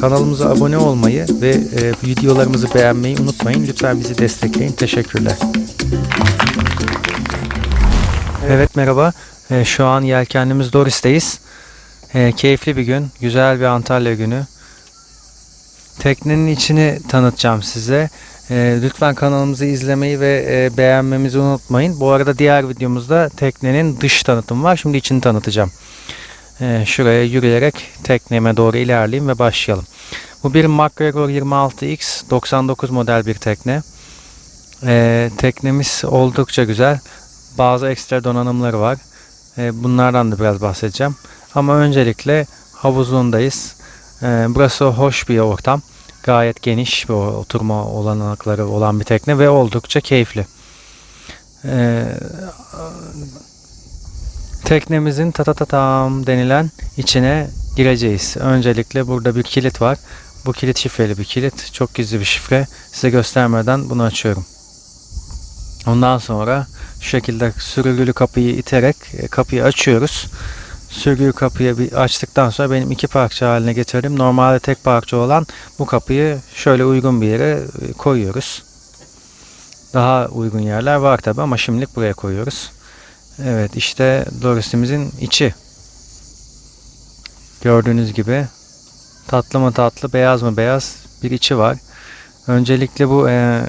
Kanalımıza abone olmayı ve e, videolarımızı beğenmeyi unutmayın. Lütfen bizi destekleyin. Teşekkürler. Evet merhaba. E, şu an yelkenlimiz Doris'teyiz. E, keyifli bir gün. Güzel bir Antalya günü. Teknenin içini tanıtacağım size. E, lütfen kanalımızı izlemeyi ve e, beğenmemizi unutmayın. Bu arada diğer videomuzda teknenin dış tanıtımı var. Şimdi içini tanıtacağım. E, şuraya yürüyerek tekneme doğru ilerleyeyim ve başlayalım. Bu bir MacGregor 26X 99 model bir tekne. E, teknemiz oldukça güzel. Bazı ekstra donanımları var. E, bunlardan da biraz bahsedeceğim. Ama öncelikle havuzundayız. Burası hoş bir ortam. Gayet geniş bir oturma olanakları olan bir tekne ve oldukça keyifli. E, teknemizin tatatatam denilen içine gireceğiz. Öncelikle burada bir kilit var. Bu kilit şifreli bir kilit. Çok gizli bir şifre. Size göstermeden bunu açıyorum. Ondan sonra şu şekilde sürgülü kapıyı iterek e, kapıyı açıyoruz. Sürgülü kapıyı bir açtıktan sonra benim iki parça haline getirdim. Normalde tek parça olan bu kapıyı şöyle uygun bir yere e, koyuyoruz. Daha uygun yerler var tabi ama şimdilik buraya koyuyoruz. Evet işte Doris'imizin içi. Gördüğünüz gibi tatlı mı tatlı beyaz mı beyaz bir içi var. Öncelikle bu e,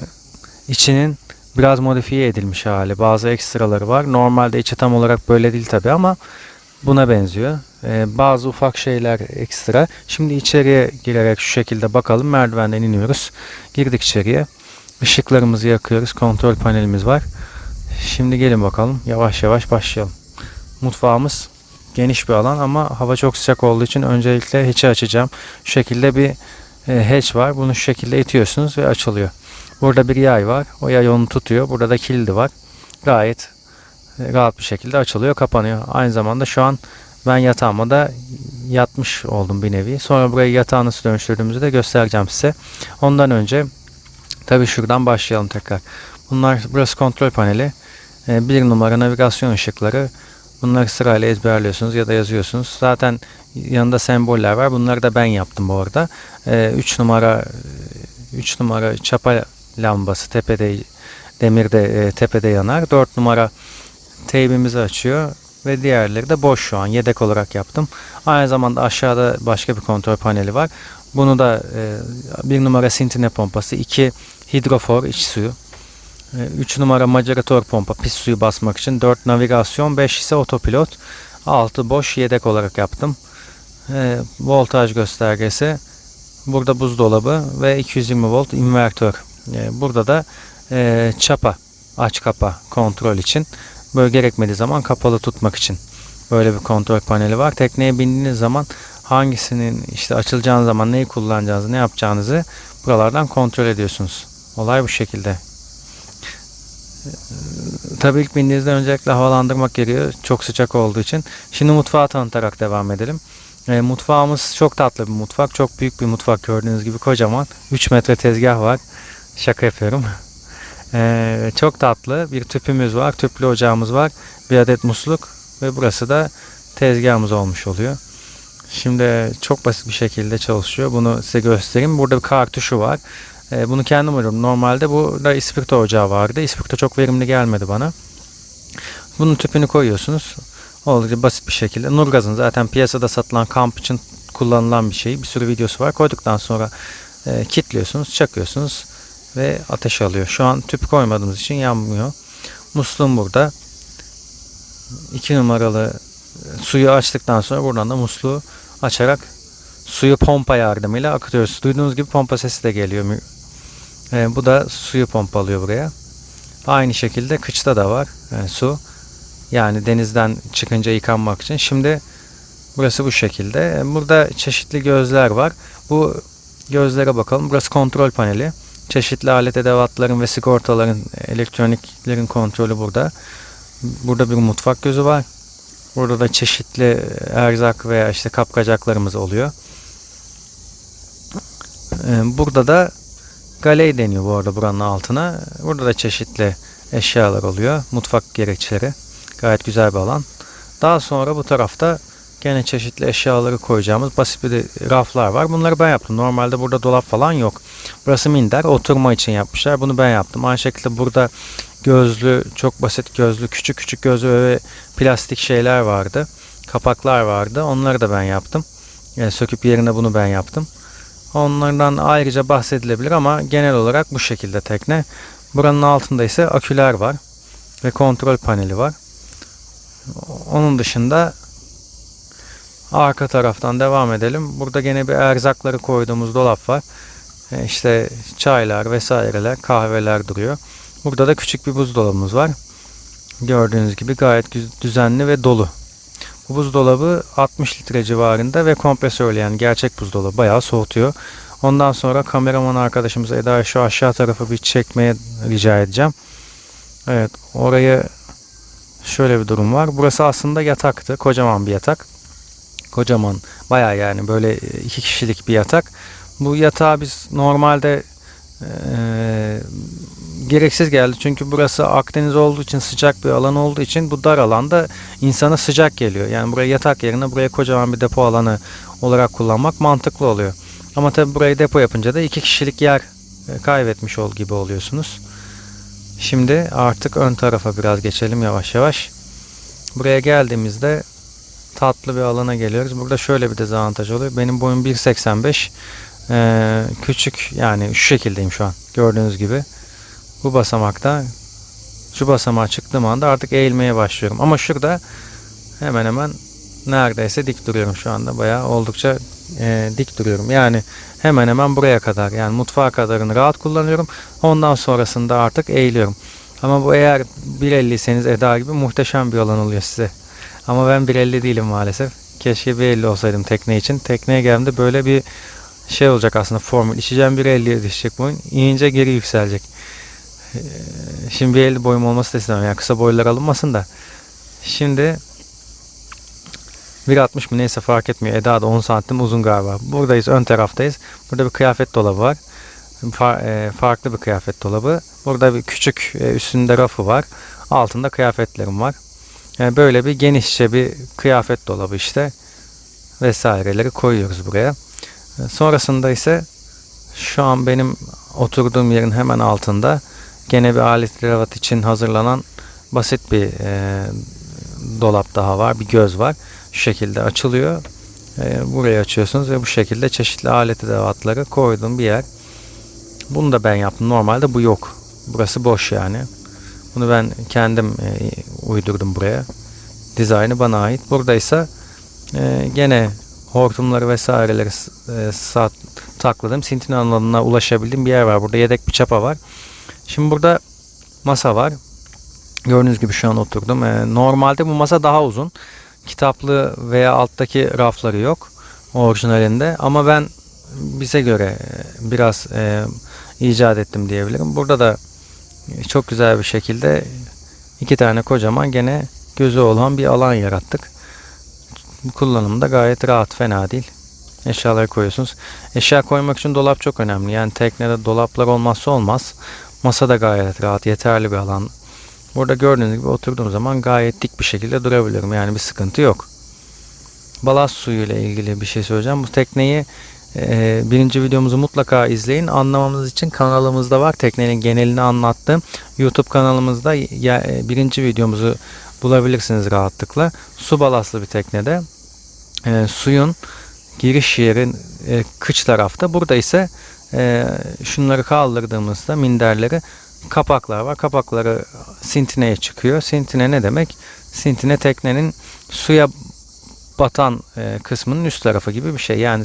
içinin biraz modifiye edilmiş hali. Bazı ekstraları var. Normalde içi tam olarak böyle değil tabi ama buna benziyor. Ee, bazı ufak şeyler ekstra. Şimdi içeriye girerek şu şekilde bakalım. Merdivenden iniyoruz. Girdik içeriye. Işıklarımızı yakıyoruz. Kontrol panelimiz var. Şimdi gelin bakalım. Yavaş yavaş başlayalım. Mutfağımız geniş bir alan ama hava çok sıcak olduğu için öncelikle hatch'i açacağım. Şu şekilde bir e, hatch var. Bunu şu şekilde itiyorsunuz ve açılıyor. Burada bir yay var. O yay onu tutuyor. Burada da kilidi var. Gayet e, rahat bir şekilde açılıyor, kapanıyor. Aynı zamanda şu an ben yatağıma da yatmış oldum bir nevi. Sonra burayı yatağı nasıl dönüştürdüğümüzü de göstereceğim size. Ondan önce tabi şuradan başlayalım tekrar. Bunlar burası kontrol paneli. E, bir numara navigasyon ışıkları. Bunları sırayla ezberliyorsunuz ya da yazıyorsunuz. Zaten yanında semboller var. Bunları da ben yaptım bu arada. 3 numara 3 numara çapa lambası tepede demirde e, tepede yanar. 4 numara teybimizi açıyor ve diğerleri de boş şu an yedek olarak yaptım. Aynı zamanda aşağıda başka bir kontrol paneli var. Bunu da e, bir numara sintine pompası, 2 hidrofor iç suyu, 3 numara maceratör pompa pis suyu basmak için, 4 navigasyon, 5 ise otopilot, 6 boş yedek olarak yaptım. E, voltaj göstergesi, burada buzdolabı ve 220 volt invertör. E, burada da e, çapa aç kapa kontrol için böyle gerekmediği zaman kapalı tutmak için böyle bir kontrol paneli var. Tekneye bindiğiniz zaman hangisinin işte açılacağınız zaman neyi kullanacağınızı ne yapacağınızı buralardan kontrol ediyorsunuz. Olay bu şekilde. Tabii ilk bindiğinizde öncelikle havalandırmak gerekiyor. Çok sıcak olduğu için. Şimdi mutfağı tanıtarak devam edelim. E, mutfağımız çok tatlı bir mutfak. Çok büyük bir mutfak gördüğünüz gibi kocaman. 3 metre tezgah var. Şaka yapıyorum. Ee, çok tatlı bir tüpümüz var. Tüplü ocağımız var. Bir adet musluk ve burası da tezgahımız olmuş oluyor. Şimdi çok basit bir şekilde çalışıyor. Bunu size göstereyim. Burada bir kartuşu var. Ee, bunu kendim arıyorum. Normalde burada ispirto ocağı vardı. İspirto çok verimli gelmedi bana. Bunun tüpünü koyuyorsunuz. Oldukça basit bir şekilde. Nurgaz'ın zaten piyasada satılan kamp için kullanılan bir şey. Bir sürü videosu var. Koyduktan sonra e, kilitliyorsunuz, çakıyorsunuz ve ateş alıyor. Şu an tüp koymadığımız için yanmıyor. Musluğum burada. 2 numaralı e, suyu açtıktan sonra buradan da musluğu açarak suyu pompa yardımıyla akıtıyoruz. Duyduğunuz gibi pompa sesi de geliyor. E, bu da suyu pompalıyor buraya. Aynı şekilde kıçta da var e, su. Yani denizden çıkınca yıkanmak için. Şimdi burası bu şekilde. E, burada çeşitli gözler var. Bu gözlere bakalım. Burası kontrol paneli. Çeşitli alet edevatların ve sigortaların, elektroniklerin kontrolü burada. Burada bir mutfak gözü var. Burada da çeşitli erzak veya işte kapkacaklarımız oluyor. Ee, burada da galey deniyor bu arada buranın altına. Burada da çeşitli eşyalar oluyor. Mutfak gereçleri. Gayet güzel bir alan. Daha sonra bu tarafta Gene çeşitli eşyaları koyacağımız basit bir raflar var. Bunları ben yaptım. Normalde burada dolap falan yok. Burası minder. Oturma için yapmışlar. Bunu ben yaptım. Aynı şekilde burada gözlü, çok basit gözlü, küçük küçük gözlü ve plastik şeyler vardı. Kapaklar vardı. Onları da ben yaptım. Yani söküp yerine bunu ben yaptım. Onlardan ayrıca bahsedilebilir ama genel olarak bu şekilde tekne. Buranın altında ise aküler var ve kontrol paneli var. Onun dışında arka taraftan devam edelim. Burada gene bir erzakları koyduğumuz dolap var. E, İşte çaylar vesaireler, kahveler duruyor. Burada da küçük bir buzdolabımız var. Gördüğünüz gibi gayet düzenli ve dolu. Bu buzdolabı 60 litre civarında ve kompresörlü yani gerçek buzdolabı bayağı soğutuyor. Ondan sonra kameraman arkadaşımız Eda şu aşağı tarafı bir çekmeye rica edeceğim. Evet orayı şöyle bir durum var. Burası aslında yataktı. Kocaman bir yatak. Kocaman bayağı yani böyle iki kişilik bir yatak. Bu yatağı biz normalde eee, gereksiz geldi. Çünkü burası Akdeniz olduğu için sıcak bir alan olduğu için bu dar alanda insana sıcak geliyor. Yani buraya yatak yerine buraya kocaman bir depo alanı olarak kullanmak mantıklı oluyor. Ama tabi burayı depo yapınca da iki kişilik yer e, kaybetmiş ol gibi oluyorsunuz. Şimdi artık ön tarafa biraz geçelim yavaş yavaş. Buraya geldiğimizde tatlı bir alana geliyoruz. Burada şöyle bir dezavantaj oluyor. Benim boyum 1.85. Ee, küçük yani şu şekildeyim şu an. Gördüğünüz gibi. Bu basamakta şu basamağa çıktığım anda artık eğilmeye başlıyorum. Ama şurada hemen hemen neredeyse dik duruyorum şu anda. Bayağı oldukça e, dik duruyorum. Yani hemen hemen buraya kadar yani mutfağa kadarını rahat kullanıyorum. Ondan sonrasında artık eğiliyorum. Ama bu eğer 1.50'seniz Eda gibi muhteşem bir alan oluyor size. Ama ben 1.50 değilim maalesef. Keşke 1.50 olsaydım tekne için. Tekneye geldiğimde böyle bir şey olacak aslında formül. İçeceğim 1.50'ye düşecek boyun. İnince geri yükselecek. Ee, Şimdi 1.50 boyum olması da istemem. Yani kısa boylar alınmasın da. Şimdi 1.60 mı neyse fark etmiyor. Eda da 10 santim uzun galiba. Buradayız ön taraftayız. Burada bir kıyafet dolabı var. Fa- e, farklı bir kıyafet dolabı. Burada bir küçük e, üstünde rafı var. Altında kıyafetlerim var. Yani böyle bir genişçe bir kıyafet dolabı işte. Vesaireleri koyuyoruz buraya. E, Sonrasında ise şu an benim oturduğum yerin hemen altında gene bir alet kravat için hazırlanan basit bir e, dolap daha var. Bir göz var. Şu şekilde açılıyor. E, burayı açıyorsunuz ve bu şekilde çeşitli alet edevatları koyduğum bir yer. Bunu da ben yaptım. Normalde bu yok. Burası boş yani. Bunu ben kendim e, uydurdum buraya. Dizaynı bana ait. Burada ise e, gene hortumları vesaireleri e, sat, takladım. Sintin alanına ulaşabildiğim bir yer var. Burada yedek bir çapa var. Şimdi burada masa var. Gördüğünüz gibi şu an oturdum. E, normalde bu masa daha uzun. Kitaplı veya alttaki rafları yok orijinalinde. Ama ben bize göre e, biraz e, icat ettim diyebilirim. Burada da çok güzel bir şekilde iki tane kocaman gene gözü olan bir alan yarattık. Kullanımda gayet rahat, fena değil. Eşyaları koyuyorsunuz. Eşya koymak için dolap çok önemli. Yani teknede dolaplar olmazsa olmaz. Masa da gayet rahat, yeterli bir alan. Burada gördüğünüz gibi oturduğum zaman gayet dik bir şekilde durabilirim. Yani bir sıkıntı yok. Balast suyu ile ilgili bir şey söyleyeceğim. Bu tekneyi e, birinci videomuzu mutlaka izleyin. Anlamamız için kanalımızda var. Teknenin genelini anlattığım YouTube kanalımızda ya, e, birinci videomuzu bulabilirsiniz rahatlıkla. Su balastlı bir teknede e, suyun giriş yeri e, kıç tarafta. Burada ise e, şunları kaldırdığımızda minderleri kapaklar var. Kapakları sintineye çıkıyor. Sintine ne demek? Sintine teknenin suya batan e, kısmının üst tarafı gibi bir şey. Yani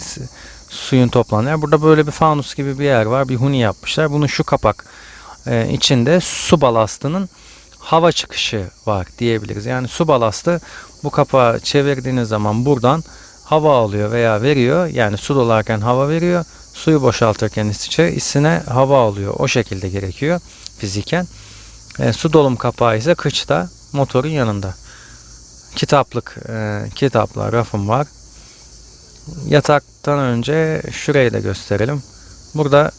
suyun toplandığı yer. Burada böyle bir fanus gibi bir yer var. Bir huni yapmışlar. Bunun şu kapak e, içinde su balastının hava çıkışı var diyebiliriz. Yani su balastı bu kapağı çevirdiğiniz zaman buradan hava alıyor veya veriyor. Yani su dolarken hava veriyor. Suyu boşaltırken içine hava alıyor. O şekilde gerekiyor fiziken. E, su dolum kapağı ise kıçta motorun yanında. Kitaplık, e, kitaplar, rafım var. Yataktan önce şurayı da gösterelim. Burada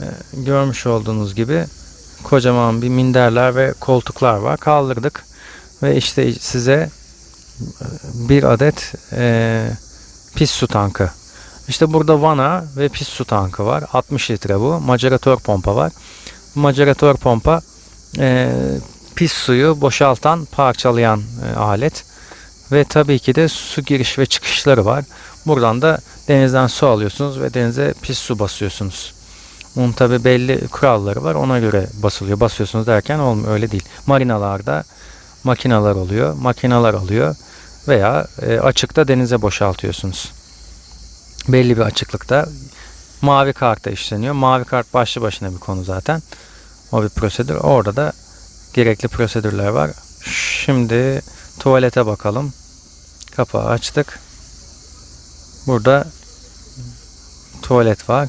e, görmüş olduğunuz gibi kocaman bir minderler ve koltuklar var. Kaldırdık ve işte size bir adet e, pis su tankı. İşte burada vana ve pis su tankı var. 60 litre bu. Maceratör pompa var. Bu maceratör pompa e, pis suyu boşaltan, parçalayan e, alet. Ve tabii ki de su giriş ve çıkışları var. Buradan da denizden su alıyorsunuz ve denize pis su basıyorsunuz. Bunun tabii belli kuralları var. Ona göre basılıyor. Basıyorsunuz derken olmuyor. Öyle değil. Marinalarda makineler oluyor. Makineler alıyor. Veya e, açıkta denize boşaltıyorsunuz. Belli bir açıklıkta mavi karta işleniyor. Mavi kart başlı başına bir konu zaten. O bir prosedür. Orada da gerekli prosedürler var. Şimdi tuvalete bakalım. Kapağı açtık. Burada tuvalet var.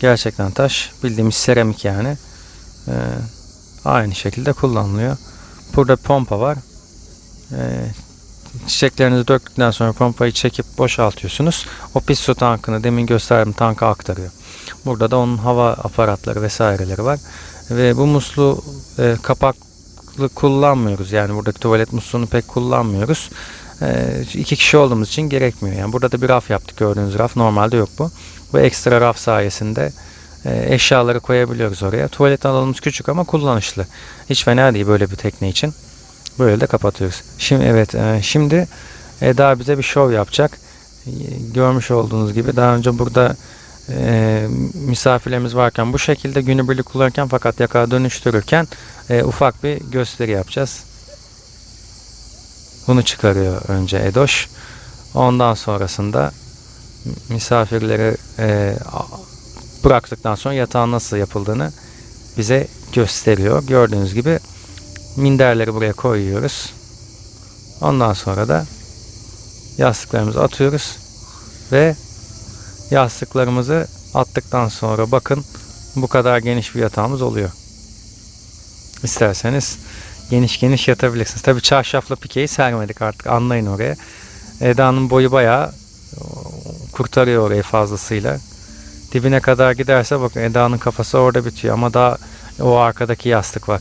Gerçekten taş. Bildiğimiz seramik yani. Ee, aynı şekilde kullanılıyor. Burada pompa var. Ee, çiçeklerinizi döktükten sonra pompayı çekip boşaltıyorsunuz. O pis su tankını demin gösterdiğim tanka aktarıyor. Burada da onun hava aparatları vesaireleri var. Ve bu muslu e, kapaklı kullanmıyoruz. Yani buradaki tuvalet musluğunu pek kullanmıyoruz. E, iki kişi olduğumuz için gerekmiyor. Yani burada da bir raf yaptık gördüğünüz raf. Normalde yok bu. Bu ekstra raf sayesinde e, eşyaları koyabiliyoruz oraya. Tuvalet alanımız küçük ama kullanışlı. Hiç fena değil böyle bir tekne için. Böyle de kapatıyoruz. Şimdi evet e, şimdi Eda bize bir şov yapacak. E, Görmüş olduğunuz gibi daha önce burada e, misafirlerimiz varken bu şekilde günübirlik kullanırken fakat yakağa dönüştürürken e, ufak bir gösteri yapacağız. Bunu çıkarıyor önce Edoş. Ondan sonrasında misafirleri e, bıraktıktan sonra yatağın nasıl yapıldığını bize gösteriyor. Gördüğünüz gibi minderleri buraya koyuyoruz. Ondan sonra da yastıklarımızı atıyoruz ve yastıklarımızı attıktan sonra bakın bu kadar geniş bir yatağımız oluyor. İsterseniz geniş geniş yatabilirsiniz. Tabi çarşafla pikeyi sermedik artık anlayın oraya. Eda'nın boyu bayağı kurtarıyor orayı fazlasıyla. Dibine kadar giderse bakın Eda'nın kafası orada bitiyor ama daha o arkadaki yastık var.